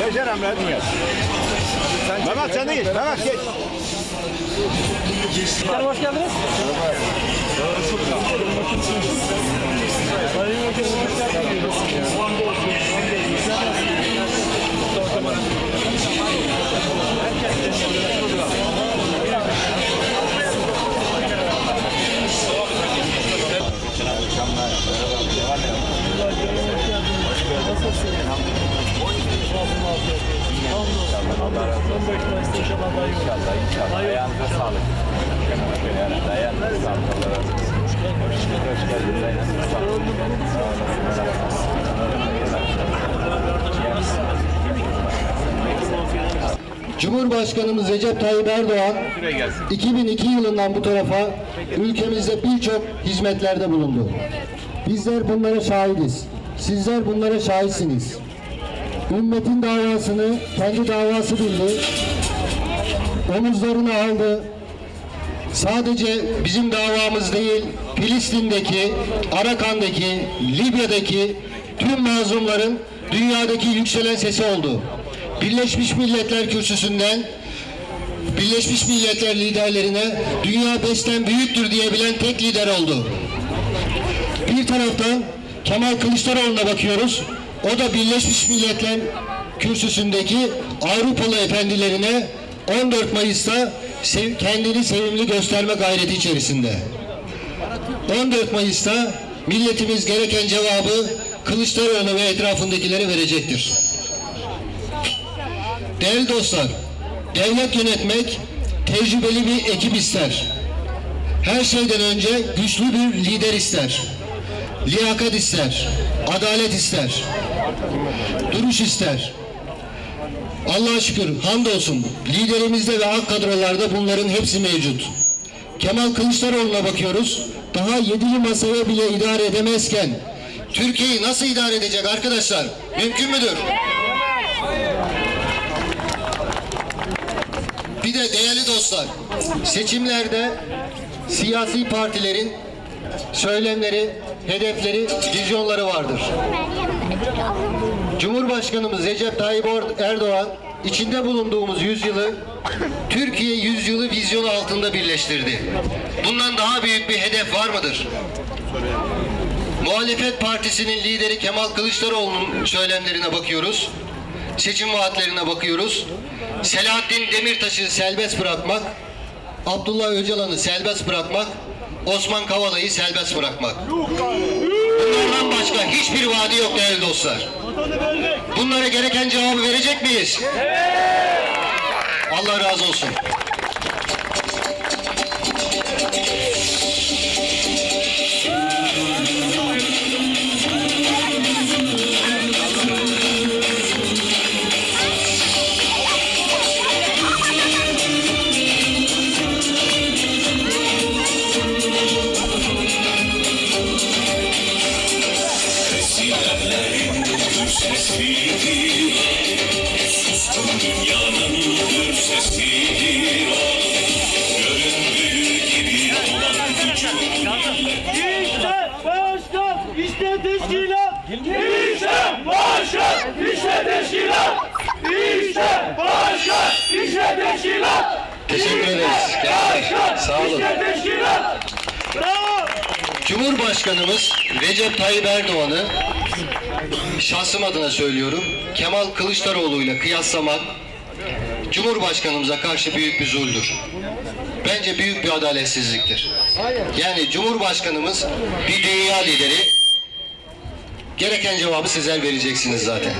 Yaşar Emre'nin gel. Mehmet sen de geç. Mehmet geç. Efendim hoş geldiniz. Sayın Vekilim, hoş geldiniz. Son beklemesi inşallah daha iyi olur. İnşallah, inşallah. Ayağınıza sağlık. Yani ayağınıza sağlık. Allah razı olsun. Hoş geldiniz. Ayağınıza sağlık. Sağ olun. Cumhurbaşkanımız Recep Tayyip Erdoğan Şuraya gelsin. 2002 yılından bu tarafa ülkemizde birçok hizmetlerde bulundu. Bizler bunlara şahidiz. Sizler bunlara şahitsiniz. Ümmetin davasını kendi davası bildi. Omuzlarına aldı. Sadece bizim davamız değil, Filistin'deki, Arakan'daki, Libya'daki tüm mazlumların dünyadaki yükselen sesi oldu. Birleşmiş Milletler Kürsüsü'nden Birleşmiş Milletler liderlerine dünya besten büyüktür diyebilen tek lider oldu. Bir taraftan Kemal Kılıçdaroğlu'na bakıyoruz. O da Birleşmiş Milletler kürsüsündeki Avrupalı efendilerine 14 Mayıs'ta kendini sevimli gösterme gayreti içerisinde. 14 Mayıs'ta milletimiz gereken cevabı Kılıçdaroğlu ve etrafındakilere verecektir. Değerli dostlar, devlet yönetmek tecrübeli bir ekip ister. Her şeyden önce güçlü bir lider ister. Liyakat ister, adalet ister, duruş ister. Allah'a şükür, hamdolsun liderimizde ve alt kadrolarda bunların hepsi mevcut. Kemal Kılıçdaroğlu'na bakıyoruz. Daha yedili masaya bile idare edemezken Türkiye'yi nasıl idare edecek arkadaşlar? Mümkün müdür? Bir de değerli dostlar, seçimlerde siyasi partilerin söylemleri, hedefleri, vizyonları vardır. Cumhurbaşkanımız Recep Tayyip Erdoğan içinde bulunduğumuz yüzyılı Türkiye yüzyılı vizyonu altında birleştirdi. Bundan daha büyük bir hedef var mıdır? Muhalefet Partisi'nin lideri Kemal Kılıçdaroğlu'nun söylemlerine bakıyoruz. Seçim vaatlerine bakıyoruz. Selahattin Demirtaş'ı serbest bırakmak, Abdullah Öcalan'ı serbest bırakmak, Osman Kavala'yı serbest bırakmak. Bunlardan başka hiçbir vaadi yok değerli dostlar. Bunlara gereken cevabı verecek miyiz? Allah razı olsun. İşte başkan, işte teşkilat. İşte başkan, işte teşkilat. İşte başkan, işte teşkilat. Teşekkür ederiz. Gençler, sağ olun. İşte teşkilat. Bravo. Cumhurbaşkanımız Recep Tayyip Erdoğan'ı şahsım adına söylüyorum Kemal Kılıçdaroğlu ile kıyaslamak Cumhurbaşkanımıza karşı büyük bir zuldür. Bence büyük bir adaletsizliktir. Yani Cumhurbaşkanımız bir dünya lideri gereken cevabı sizler vereceksiniz zaten.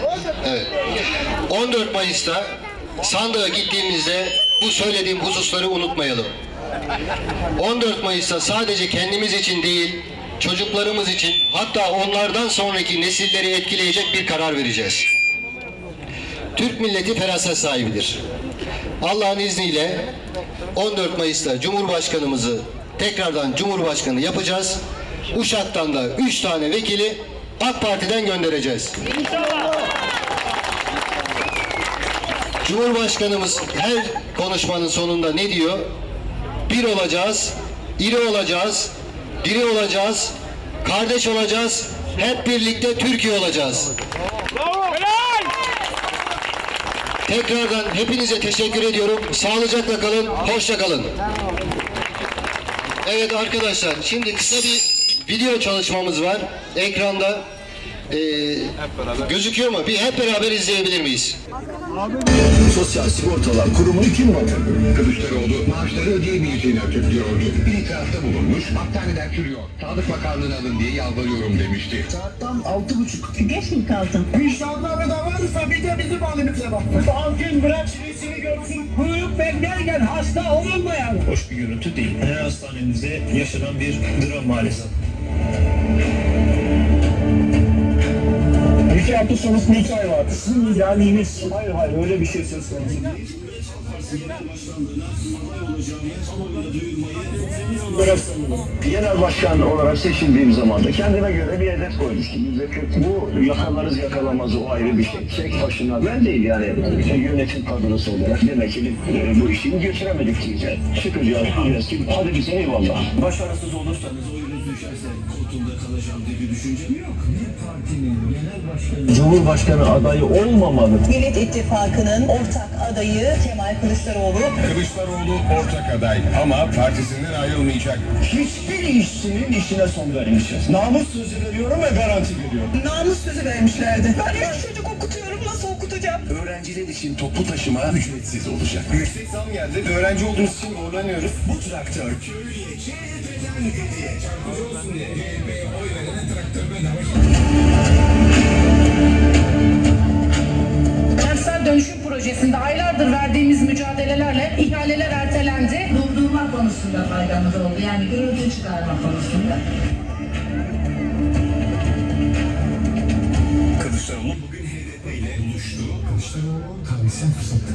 Evet. 14 Mayıs'ta sandığa gittiğimizde bu söylediğim hususları unutmayalım. 14 Mayıs'ta sadece kendimiz için değil, çocuklarımız için hatta onlardan sonraki nesilleri etkileyecek bir karar vereceğiz. Türk milleti feraset sahibidir. Allah'ın izniyle 14 Mayıs'ta Cumhurbaşkanımızı tekrardan Cumhurbaşkanı yapacağız. Uşak'tan da 3 tane vekili AK Parti'den göndereceğiz. Cumhurbaşkanımız her konuşmanın sonunda ne diyor? Bir olacağız, iri olacağız, diri olacağız, kardeş olacağız, hep birlikte Türkiye olacağız. Tekrardan hepinize teşekkür ediyorum. Sağlıcakla kalın, hoşça kalın. Evet arkadaşlar, şimdi kısa bir video çalışmamız var. Ekranda ee, gözüküyor mu? Bir hep beraber izleyebilir miyiz? Sosyal Sigortalar Kurumu kim batırdı? Kılıçdaroğlu maaşları ödeyemeyeceğini açıklıyordu. Bir itirafta bulunmuş, hastaneden çürüyor. Sağlık Bakanlığı'na alın diye yalvarıyorum demişti. Saat tam altı buçuk. Geç mi kaldın? İnşallah da varsa bir de bizim halimize bak. Savcın bırak şirisini görsün. Kuyruk beklerken hasta olunmayan. hoş bir görüntü değil. Her hastanemizde yaşanan bir dram maalesef. İki hafta sonrasında iki ay var. Sizin idealiniz. Hayır hayır öyle bir şey söz konusu değil. Genel başkan olarak seçildiğim zaman da kendime göre bir hedef koymuştum. Bu yakalarız yakalamaz o ayrı bir şey. Tek başına ben değil yani e, yönetim kadrosu olarak demek ki e, bu işi götüremedik diyeceğiz. Çıkacağız ki hadi bize eyvallah. Başarısız olursanız düşerse koltuğumda kalacağım diye bir düşüncem yok. Bir partinin genel başkanı Cumhurbaşkanı adayı olmamalı. Millet İttifakı'nın ortak adayı Kemal Kılıçdaroğlu. Kılıçdaroğlu ortak aday ama partisinden ayrılmayacak. Hiçbir işçinin işine son vermeyeceğiz. Namus sözü veriyorum ve garanti veriyorum. Namus sözü vermişlerdi. Ben üç çocuk okutuyorum nasıl okutacağım? Öğrenciler için toplu taşıma ücretsiz olacak. Yüksek zam geldi. Öğrenci olduğumuz için zorlanıyoruz. Bu traktör köylüye Kentsel dönüşüm projesinde aylardır verdiğimiz mücadelelerle ihaleler ertelendi. Durdurma konusunda faydamız oldu. Yani gürültü çıkarma konusunda. Kılıçdaroğlu bugün HDP ile buluştu. Kılıçdaroğlu tarihsel fırsattı.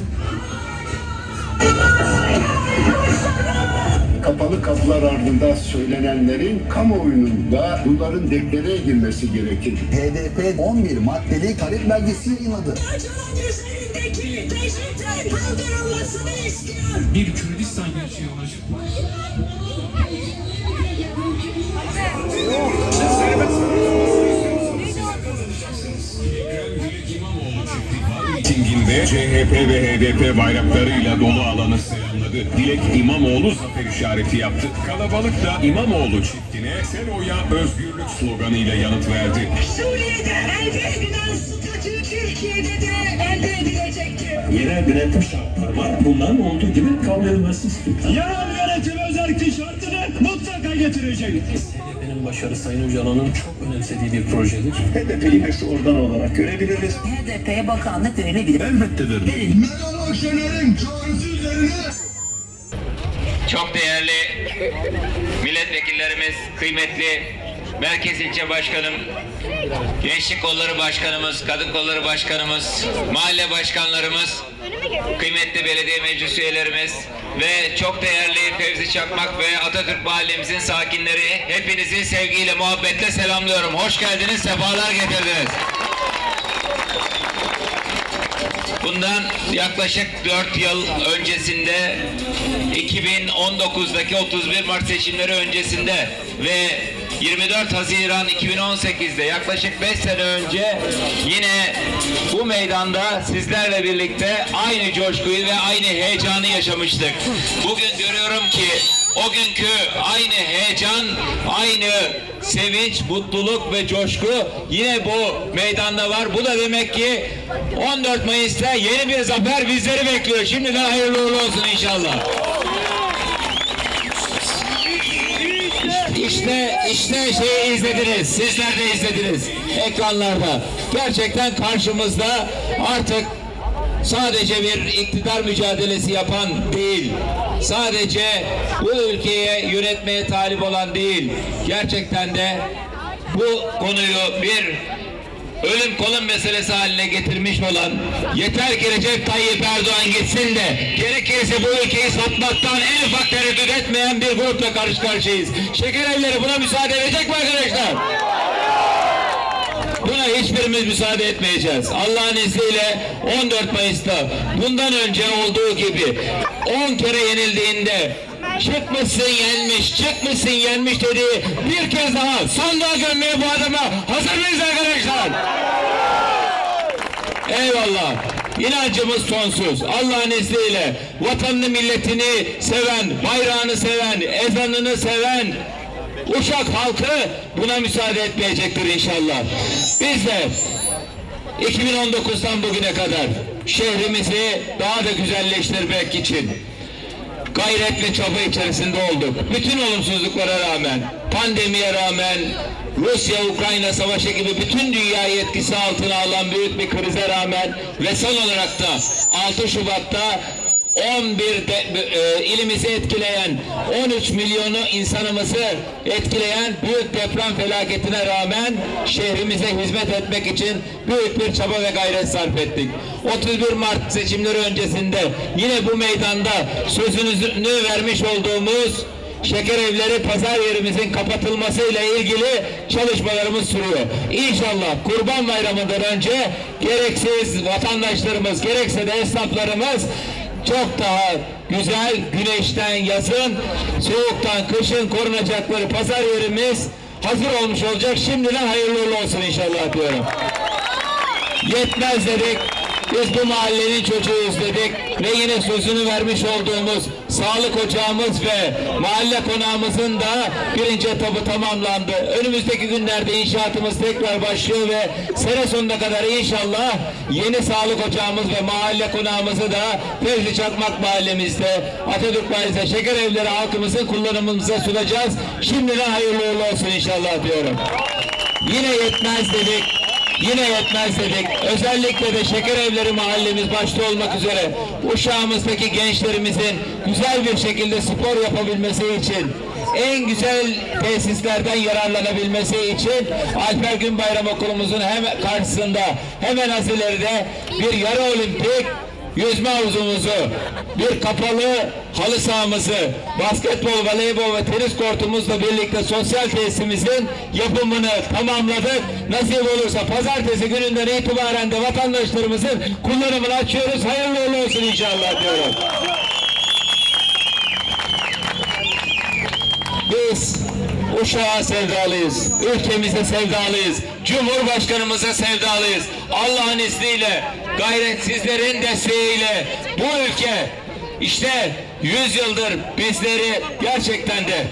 Kapalı kapılar ardında söylenenlerin kamuoyunun da bunların deklare edilmesi gerekir. HDP 11 maddeli talep belgesi yayınladı. Bir Kürdistan gerçeği olacak. Mitinginde CHP ve HDP bayraklarıyla dolu alanı selamladı. Dilek İmamoğlu zafer işareti yaptı. Kalabalık da İmamoğlu çiftine sen oya özgürlük sloganıyla yanıt verdi. Suriye'de elde edilen statü Türkiye'de de elde edilecektir. yerel denetim şartları var. Bunların olduğu gibi kabul edilmesi istiyor. Yerel yönetim özel şartını mutlaka getirecek. HDP'nin başarı Sayın Öcalan'ın çok önemsediği bir projedir. HDP'yi şu oradan olarak görebiliriz. HDP'ye bakanlık verilebilir. Elbette veririm. Meral Akşener'in çağrısı üzerine Çok değerli milletvekillerimiz, kıymetli Merkez İlçe Başkanım, Gençlik Kolları Başkanımız, Kadın Kolları Başkanımız, mahalle başkanlarımız, kıymetli belediye meclis üyelerimiz ve çok değerli Fevzi Çakmak ve Atatürk Mahallemizin sakinleri hepinizi sevgiyle, muhabbetle selamlıyorum. Hoş geldiniz, sefalar getirdiniz. Bundan yaklaşık 4 yıl öncesinde 2019'daki 31 Mart seçimleri öncesinde ve 24 Haziran 2018'de yaklaşık 5 sene önce yine bu meydanda sizlerle birlikte aynı coşkuyu ve aynı heyecanı yaşamıştık. Bugün görüyorum ki o günkü aynı heyecan, aynı sevinç, mutluluk ve coşku yine bu meydanda var. Bu da demek ki 14 Mayıs'ta yeni bir zafer bizleri bekliyor. Şimdiden hayırlı uğurlu olsun inşallah. İşte işte şeyi izlediniz. Sizler de izlediniz ekranlarda. Gerçekten karşımızda artık sadece bir iktidar mücadelesi yapan değil. Sadece bu ülkeye yönetmeye talip olan değil. Gerçekten de bu konuyu bir ölüm kolun meselesi haline getirmiş olan yeter ki Recep Tayyip Erdoğan gitsin de gerekirse bu ülkeyi satmaktan en ufak tereddüt etmeyen bir grupla karşı karşıyayız. Şeker evleri buna müsaade edecek mi arkadaşlar? Buna hiçbirimiz müsaade etmeyeceğiz. Allah'ın izniyle 14 Mayıs'ta bundan önce olduğu gibi 10 kere yenildiğinde çıkmışsın yenmiş, çıkmışsın yenmiş dediği bir kez daha sandığa gömmeye bu adama hazır mıyız arkadaşlar? Eyvallah. İnancımız sonsuz. Allah'ın izniyle vatanını milletini seven, bayrağını seven, ezanını seven Uşak halkı buna müsaade etmeyecektir inşallah. Biz de 2019'dan bugüne kadar şehrimizi daha da güzelleştirmek için gayret ve çaba içerisinde olduk. Bütün olumsuzluklara rağmen, pandemiye rağmen, Rusya-Ukrayna savaşı gibi bütün dünyayı etkisi altına alan büyük bir krize rağmen ve son olarak da 6 Şubat'ta 11 de, e, ilimizi etkileyen 13 milyonu insanımızı etkileyen büyük deprem felaketine rağmen şehrimize hizmet etmek için büyük bir çaba ve gayret sarf ettik. 31 Mart seçimleri öncesinde yine bu meydanda sözünü vermiş olduğumuz şeker evleri pazar yerimizin kapatılmasıyla ilgili çalışmalarımız sürüyor. İnşallah Kurban Bayramı'ndan önce gereksiz vatandaşlarımız gerekse de esnaflarımız çok daha güzel güneşten yazın, soğuktan kışın korunacakları pazar yerimiz hazır olmuş olacak. Şimdiden hayırlı olsun inşallah diyorum. Yetmez dedik. Biz bu mahallenin çocuğuyuz dedik ve yine sözünü vermiş olduğumuz sağlık ocağımız ve mahalle konağımızın da birinci etabı tamamlandı. Önümüzdeki günlerde inşaatımız tekrar başlıyor ve sene sonuna kadar inşallah yeni sağlık ocağımız ve mahalle konağımızı da Fevzi Çakmak mahallemizde Atatürk Mahallesi'nde şeker evleri halkımızın kullanımımıza sunacağız. Şimdiden hayırlı uğurlu olsun inşallah diyorum. Yine yetmez dedik. Yine yetmez dedik. Özellikle de şeker evleri mahallemiz başta olmak üzere Uşağımızdaki gençlerimizin güzel bir şekilde spor yapabilmesi için en güzel tesislerden yararlanabilmesi için Alper Günbayram Okulumuzun hemen karşısında hemen az ileride bir yarı olimpik yüzme havuzumuzu, bir kapalı halı sahamızı, basketbol, voleybol ve tenis kortumuzla birlikte sosyal tesisimizin yapımını tamamladık. Nasip olursa pazartesi gününden itibaren de vatandaşlarımızın kullanımını açıyoruz. Hayırlı uğurlu olsun inşallah diyorum. Biz Uşak'a sevdalıyız, ülkemize sevdalıyız, Cumhurbaşkanımıza sevdalıyız. Allah'ın izniyle, gayretsizlerin desteğiyle bu ülke işte 100 yıldır bizleri gerçekten de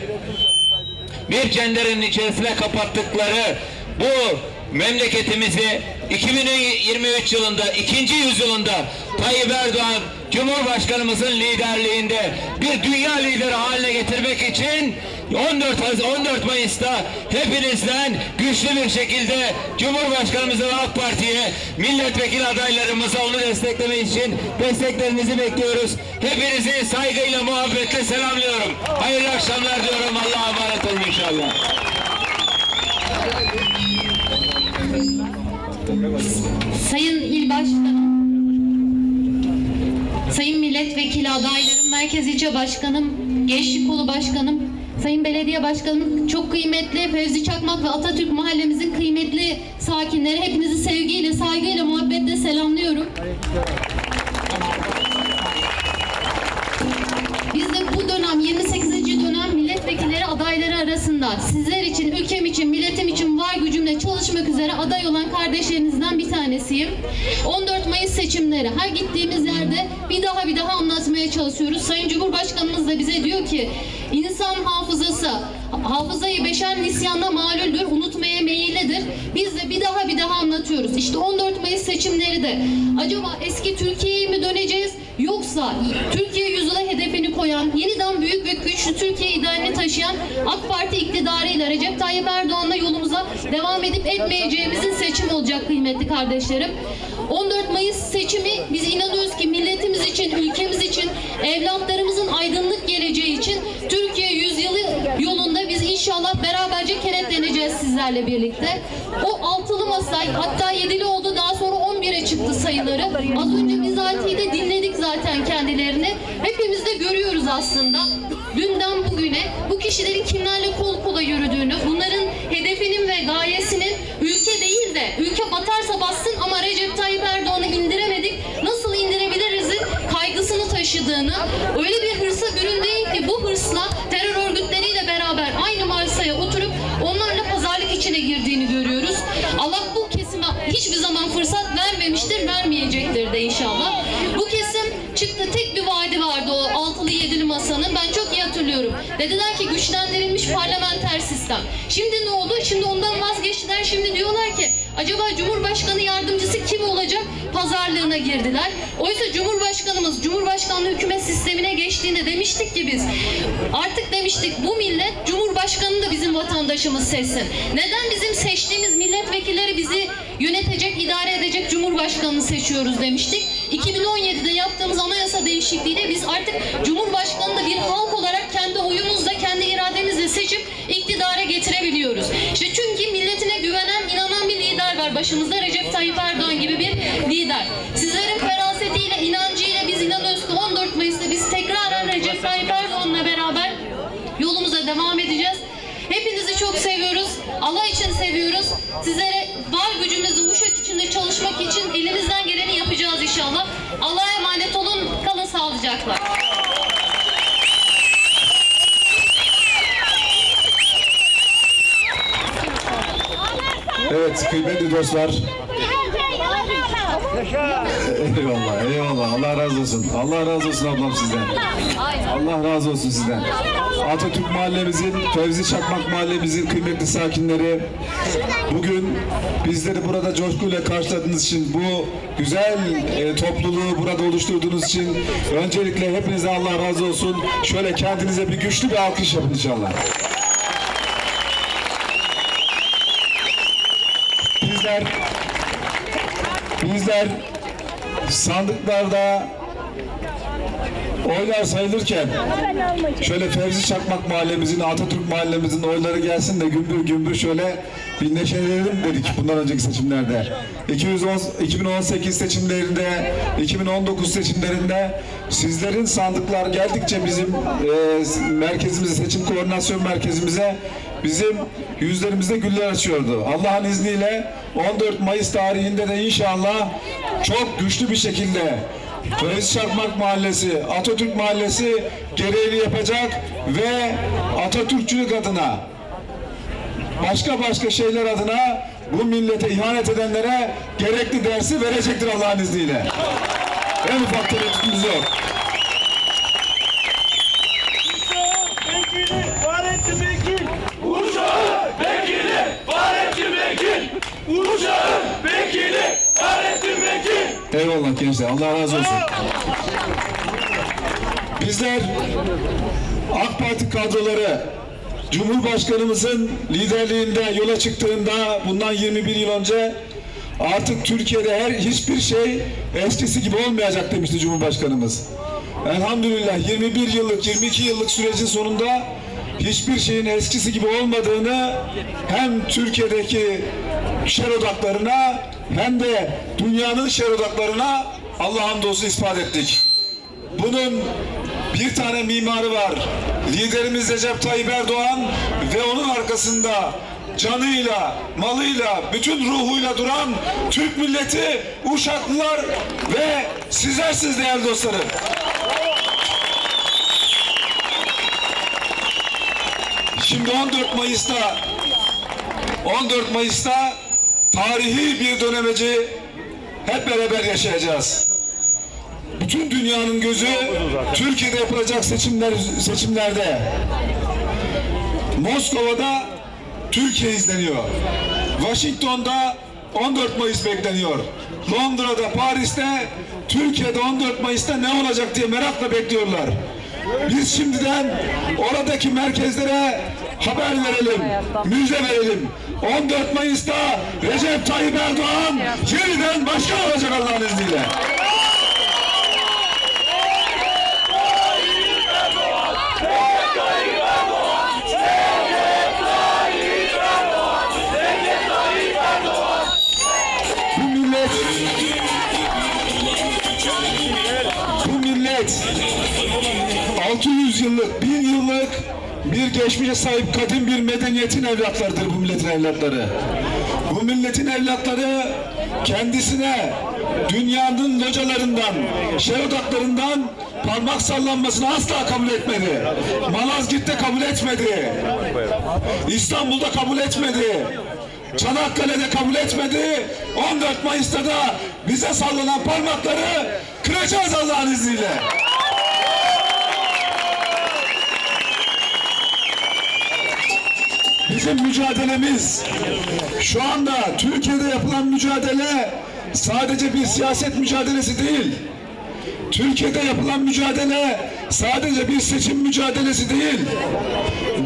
bir cenderenin içerisine kapattıkları bu memleketimizi 2023 yılında, ikinci yüzyılında Tayyip Erdoğan Cumhurbaşkanımızın liderliğinde bir dünya lideri haline getirmek için 14 Haz- 14 Mayıs'ta hepinizden güçlü bir şekilde Cumhurbaşkanımıza ve AK Parti'ye milletvekili adaylarımıza onu desteklemek için desteklerinizi bekliyoruz. Hepinizi saygıyla muhabbetle selamlıyorum. Hayırlı akşamlar diyorum. Allah'a emanet olun inşallah. Sayın İl Başkanım, Sayın Milletvekili adaylarım, Merkez İlçe Başkanım, Gençlik Kolu Başkanım, Sayın Belediye Başkanım, çok kıymetli Fevzi Çakmak ve Atatürk Mahallemizin kıymetli sakinleri, hepinizi sevgiyle, saygıyla, muhabbetle selamlıyorum. Biz de bu dönem 28. dönem milletvekilleri adayları arasında sizler için, ülkem için, milletim için var gücümle çalışmak üzere aday olan kardeşlerinizden bir tanesiyim. 14 Mayıs seçimleri her gittiğimiz yerde bir daha bir daha anlatmaya çalışıyoruz. Sayın Cumhurbaşkanımız da bize diyor ki insan hafızası hafızayı beşer nisyanda malüldür, unutmaya meyillidir. Biz de bir daha bir daha anlatıyoruz. İşte 14 Mayıs seçimleri de acaba eski Türkiye'ye mi döneceğiz yoksa Türkiye yüzyıla hedefini koyan, yeniden büyük ve güçlü Türkiye idealini taşıyan AK Parti iktidarıyla Recep Tayyip Erdoğan'la yolumuza devam edip etmeyeceğimizin seçim olacak kıymetli kardeşlerim. 14 Mayıs seçimi biz inanıyoruz ki milletimiz için, ülkemiz için, evlatlarımızın aydınlık geleceği için Türkiye yüzyılı yolunda biz inşallah beraberce kenetleneceğiz sizlerle birlikte. O altılı masa hatta yedili oldu daha sonra 11'e çıktı sayıları. Az önce bizatihi de dinledik zaten kendilerini. Hepimiz de görüyoruz aslında. Dünden bugüne bu kişilerin kimlerle kol kola yürüdüğünü, bunların hedefinin ve gayesinin ülke değil de ülke batarsa bassın ama Recep Tayyip Erdoğan'ı yaşadığını, öyle bir hırsa büründüğü ki bu hırsla terör örgütleriyle beraber aynı masaya oturup onlarla pazarlık içine girdiğini görüyoruz. Allah bu kesime hiçbir zaman fırsat vermemiştir, vermeyecektir de inşallah. Bu kesim çıktı tek bir vaadi vardı o altılı yedili masanın. Ben çok iyi hatırlıyorum. Dediler ki güçlendirilmiş parlamenter sistem. Şimdi ne oldu? Şimdi ondan vazgeçtiler. Şimdi diyorlar ki acaba Cumhurbaşkanı yardımcısı kim olacak? Pazarlığına girdiler. Oysa Cumhurbaşkanımız Cumhurbaşkanlığı hükümet sistemine geçtiğinde demiştik ki biz artık demiştik bu millet Cumhurbaşkanı da bizim vatandaşımız seçsin. Neden bizim seçtiğimiz milletvekilleri bizi yönetecek, idare edecek Cumhurbaşkanını seçiyoruz demiştik. 2017'de yaptığımız anayasa değişikliğiyle biz artık Cumhurbaşkanını da bir halk olarak kendi irademizle seçip iktidara getirebiliyoruz. İşte çünkü milletine güvenen, inanan bir lider var başımızda Recep Tayyip Erdoğan gibi bir lider. Sizlerin ferasetiyle, inancıyla biz inanıyoruz ki 14 Mayıs'ta biz tekraren Recep Tayyip Erdoğan'la beraber yolumuza devam edeceğiz. Hepinizi çok seviyoruz. Allah için seviyoruz. Sizlere var gücümüzle Uşak içinde çalışmak için elimizden geleni yapacağız inşallah. Allah'a emanet olun. Kalın sağlıcakla. Evet kıymetli dostlar. Eyvallah eyvallah Allah razı olsun. Allah razı olsun ablam sizden. Allah razı olsun sizden. Atatürk mahallemizin, Fevzi Çakmak mahallemizin kıymetli sakinleri bugün bizleri burada coşkuyla karşıladığınız için bu güzel e, topluluğu burada oluşturduğunuz için öncelikle hepinize Allah razı olsun. Şöyle kendinize bir güçlü bir alkış yapın inşallah. Bizler bizler sandıklarda oylar sayılırken şöyle Fevzi Çakmak mahallemizin, Atatürk mahallemizin oyları gelsin de gümbür gümbür şöyle bir neşelenelim dedik bundan önceki seçimlerde. 210, 2018 seçimlerinde, 2019 seçimlerinde sizlerin sandıklar geldikçe bizim e, merkezimize, seçim koordinasyon merkezimize bizim yüzlerimizde güller açıyordu. Allah'ın izniyle 14 Mayıs tarihinde de inşallah çok güçlü bir şekilde Fevzi Çakmak Mahallesi, Atatürk Mahallesi gereğini yapacak ve Atatürkçülük adına başka başka şeyler adına bu millete ihanet edenlere gerekli dersi verecektir Allah'ın izniyle. En ufak tereddütümüz yok. Eyvallah gençler. Allah razı olsun. Bizler AK Parti kadroları Cumhurbaşkanımızın liderliğinde yola çıktığında bundan 21 yıl önce artık Türkiye'de her hiçbir şey eskisi gibi olmayacak demişti Cumhurbaşkanımız. Elhamdülillah 21 yıllık 22 yıllık sürecin sonunda hiçbir şeyin eskisi gibi olmadığını hem Türkiye'deki şer odaklarına hem de dünyanın şer odaklarına Allah hamdolsun ispat ettik. Bunun bir tane mimarı var. Liderimiz Recep Tayyip Erdoğan ve onun arkasında canıyla, malıyla, bütün ruhuyla duran Türk milleti, Uşaklılar ve sizlersiniz değerli dostlarım. Şimdi 14 Mayıs'ta 14 Mayıs'ta tarihi bir dönemeci hep beraber yaşayacağız. Bütün dünyanın gözü Türkiye'de yapılacak seçimler seçimlerde. Moskova'da Türkiye izleniyor. Washington'da 14 Mayıs bekleniyor. Londra'da, Paris'te, Türkiye'de 14 Mayıs'ta ne olacak diye merakla bekliyorlar. Biz şimdiden oradaki merkezlere haber verelim, müjde verelim. 14 Mayıs'ta Recep Tayyip Erdoğan yeniden başkan olacak Allah'ın izniyle. Millet bu millet 600 yıllık, 1000 yıllık bir geçmişe sahip kadim bir medeniyetin evlatlarıdır bu milletin evlatları. Bu milletin evlatları kendisine dünyanın localarından, şer odaklarından parmak sallanmasını asla kabul etmedi. Malazgirt'te kabul etmedi. İstanbul'da kabul etmedi. Çanakkale'de kabul etmedi. 14 Mayıs'ta da bize sallanan parmakları kıracağız Allah'ın izniyle. Bizim mücadelemiz şu anda Türkiye'de yapılan mücadele sadece bir siyaset mücadelesi değil. Türkiye'de yapılan mücadele sadece bir seçim mücadelesi değil.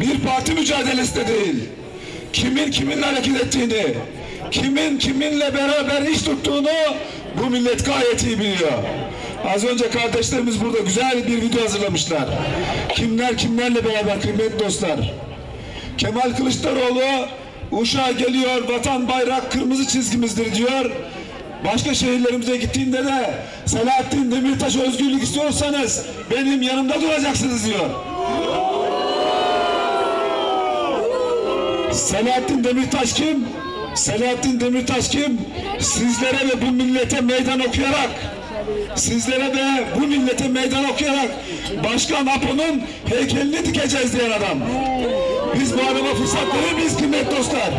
Bir parti mücadelesi de değil. Kimin kiminle hareket ettiğini, kimin kiminle beraber iş tuttuğunu bu millet gayet iyi biliyor. Az önce kardeşlerimiz burada güzel bir video hazırlamışlar. Kimler kimlerle beraber kıymetli dostlar. Kemal Kılıçdaroğlu Uşak'a geliyor, vatan bayrak kırmızı çizgimizdir diyor. Başka şehirlerimize gittiğinde de Selahattin Demirtaş özgürlük istiyorsanız benim yanımda duracaksınız diyor. Selahattin Demirtaş kim? Selahattin Demirtaş kim? Sizlere ve bu millete meydan okuyarak sizlere ve bu millete meydan okuyarak Başkan Apo'nun heykelini dikeceğiz diyen adam. Biz bu adama fırsat verir miyiz kıymetli dostlar?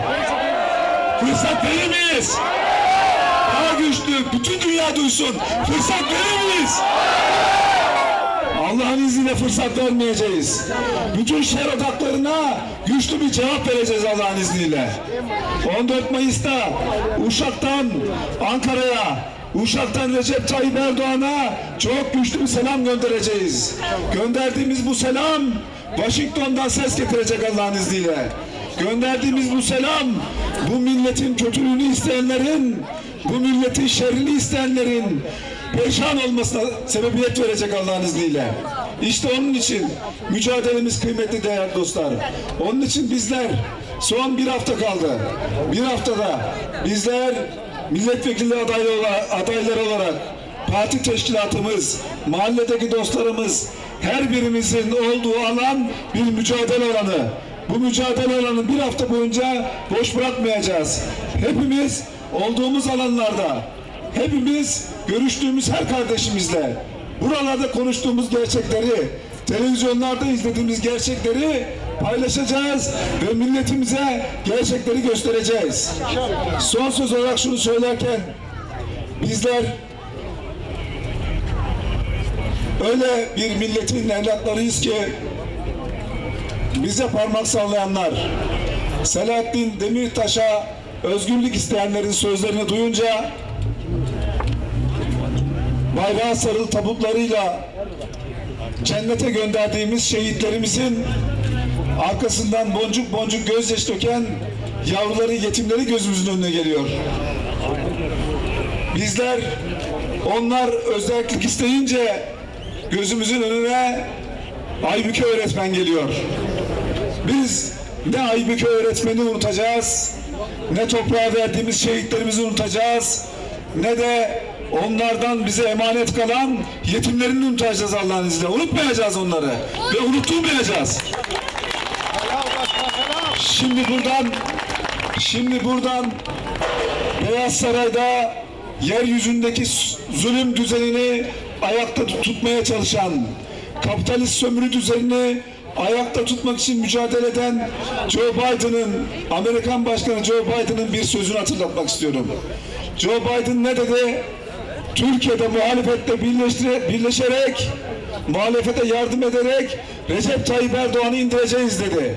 Fırsat verir miyiz? Daha güçlü, bütün dünya duysun. Fırsat verir miyiz? Allah'ın izniyle fırsat vermeyeceğiz. Bütün şer odaklarına güçlü bir cevap vereceğiz Allah'ın izniyle. 14 Mayıs'ta Uşak'tan Ankara'ya, Uşak'tan Recep Tayyip Erdoğan'a çok güçlü bir selam göndereceğiz. Gönderdiğimiz bu selam Washington'dan ses getirecek Allah'ın izniyle. Gönderdiğimiz bu selam bu milletin kötülüğünü isteyenlerin, bu milletin şerrini isteyenlerin perişan olmasına sebebiyet verecek Allah'ın izniyle. İşte onun için mücadelemiz kıymetli değerli dostlar. Onun için bizler son bir hafta kaldı. Bir haftada bizler milletvekili adayı olarak, adayları olarak parti teşkilatımız, mahalledeki dostlarımız her birimizin olduğu alan bir mücadele alanı. Bu mücadele alanı bir hafta boyunca boş bırakmayacağız. Hepimiz olduğumuz alanlarda, hepimiz görüştüğümüz her kardeşimizle, buralarda konuştuğumuz gerçekleri, televizyonlarda izlediğimiz gerçekleri paylaşacağız ve milletimize gerçekleri göstereceğiz. Son söz olarak şunu söylerken bizler öyle bir milletin evlatlarıyız ki bize parmak sallayanlar Selahattin Demirtaş'a özgürlük isteyenlerin sözlerini duyunca bayrağa sarılı tabutlarıyla cennete gönderdiğimiz şehitlerimizin arkasından boncuk boncuk gözyaşı döken yavruları, yetimleri gözümüzün önüne geliyor. Bizler onlar özellik isteyince gözümüzün önüne Aybüke öğretmen geliyor. Biz ne Aybüke öğretmeni unutacağız, ne toprağa verdiğimiz şehitlerimizi unutacağız, ne de onlardan bize emanet kalan yetimlerini unutacağız Allah'ın izniyle. Unutmayacağız onları ve unutturmayacağız. Şimdi buradan şimdi buradan Beyaz Saray'da yeryüzündeki zulüm düzenini ayakta tutmaya çalışan, kapitalist sömürü düzenini ayakta tutmak için mücadele eden Joe Biden'ın, Amerikan Başkanı Joe Biden'ın bir sözünü hatırlatmak istiyorum. Joe Biden ne dedi? Türkiye'de muhalefetle birleşerek, muhalefete yardım ederek Recep Tayyip Erdoğan'ı indireceğiz dedi.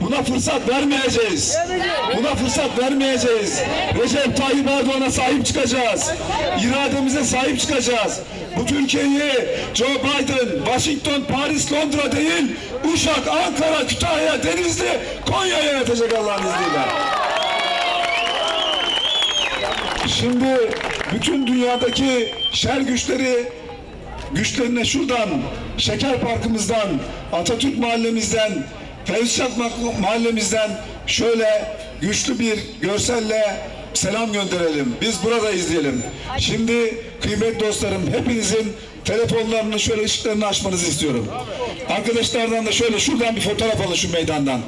Buna fırsat vermeyeceğiz. Buna fırsat vermeyeceğiz. Recep Tayyip Erdoğan'a sahip çıkacağız. İrademize sahip çıkacağız. Bu Türkiye'yi Joe Biden, Washington, Paris, Londra değil, Uşak, Ankara, Kütahya, Denizli, Konya yönetecek Allah'ın izniyle. Şimdi bütün dünyadaki şer güçleri güçlerine şuradan, Şeker Parkımızdan, Atatürk Mahallemizden, Fevzişat Mahallemizden şöyle güçlü bir görselle selam gönderelim. Biz buradayız diyelim. Şimdi kıymetli dostlarım hepinizin telefonlarını şöyle ışıklarını açmanızı istiyorum. Arkadaşlardan da şöyle şuradan bir fotoğraf alın şu meydandan.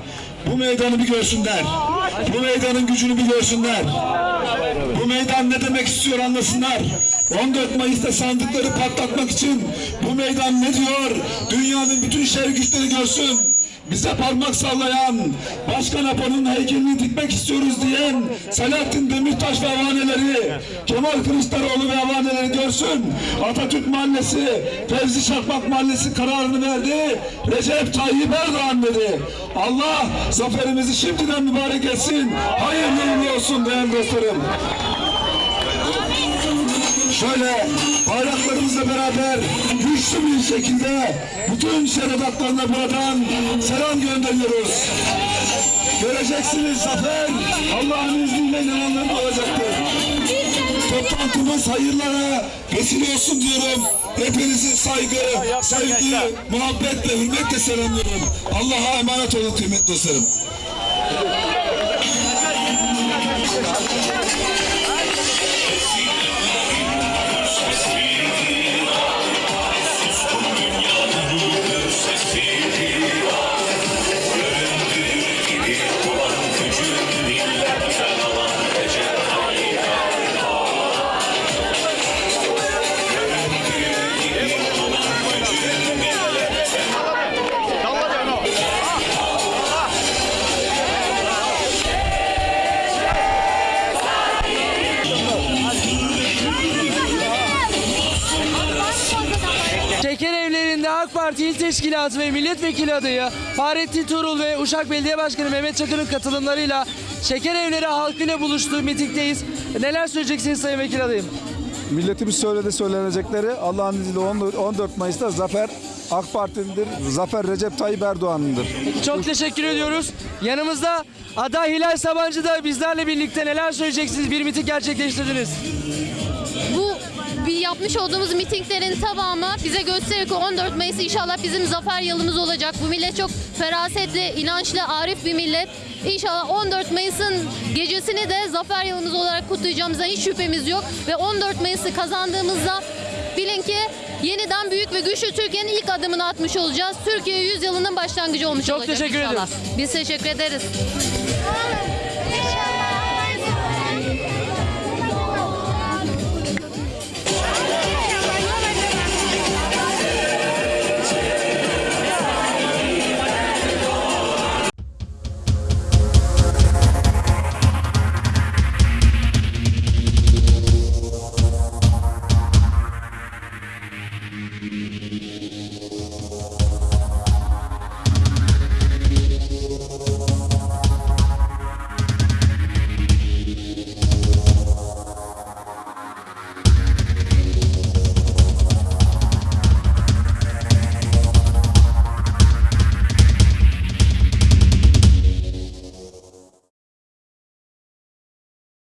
Bu meydanı bir görsünler. Bu meydanın gücünü bir görsünler. Bu meydan ne demek istiyor anlasınlar. 14 Mayıs'ta sandıkları patlatmak için bu meydan ne diyor? Dünyanın bütün şer güçleri görsün. Bize parmak sallayan, Başkan Apo'nun heykelini dikmek istiyoruz diyen Selahattin Demirtaş ve avaneleri, Kemal Kılıçdaroğlu ve avaneleri görsün. Atatürk Mahallesi, Fevzi Çakmak Mahallesi kararını verdi. Recep Tayyip Erdoğan dedi. Allah zaferimizi şimdiden mübarek etsin. Hayırlı olsun değerli dostlarım. Şöyle bayraklarımızla beraber güçlü bir şekilde bütün şerefatlarına buradan selam gönderiyoruz. Göreceksiniz zafer Allah'ın izniyle inananların olacaktır. Toplantımız hayırlara vesile olsun diyorum. Hepinizi saygı, sevgi, muhabbet ve hürmetle selamlıyorum. Allah'a emanet olun kıymetli dostlarım. Parti İl Teşkilatı ve Milletvekili adayı Fahrettin Tuğrul ve Uşak Belediye Başkanı Mehmet Çakır'ın katılımlarıyla Şeker evleri halkıyla buluştuğu mitingdeyiz. Neler söyleyeceksiniz Sayın Vekil adayım? Milletimiz söyledi söylenecekleri Allah'ın izniyle 14 Mayıs'ta zafer AK Parti'nindir. Zafer Recep Tayyip Erdoğan'ındır. Çok teşekkür ediyoruz. Yanımızda aday Hilal Sabancı da bizlerle birlikte neler söyleyeceksiniz? Bir miting gerçekleştirdiniz. Bir yapmış olduğumuz mitinglerin tamamı bize gösterir ki 14 Mayıs inşallah bizim zafer yılımız olacak. Bu millet çok ferasetli, inançlı, arif bir millet. İnşallah 14 Mayıs'ın gecesini de zafer yılımız olarak kutlayacağımıza hiç şüphemiz yok. Ve 14 Mayıs'ı kazandığımızda bilin ki yeniden büyük ve güçlü Türkiye'nin ilk adımını atmış olacağız. Türkiye 100 yılının başlangıcı olmuş Çok olacak teşekkür inşallah. ediyoruz. Biz teşekkür ederiz.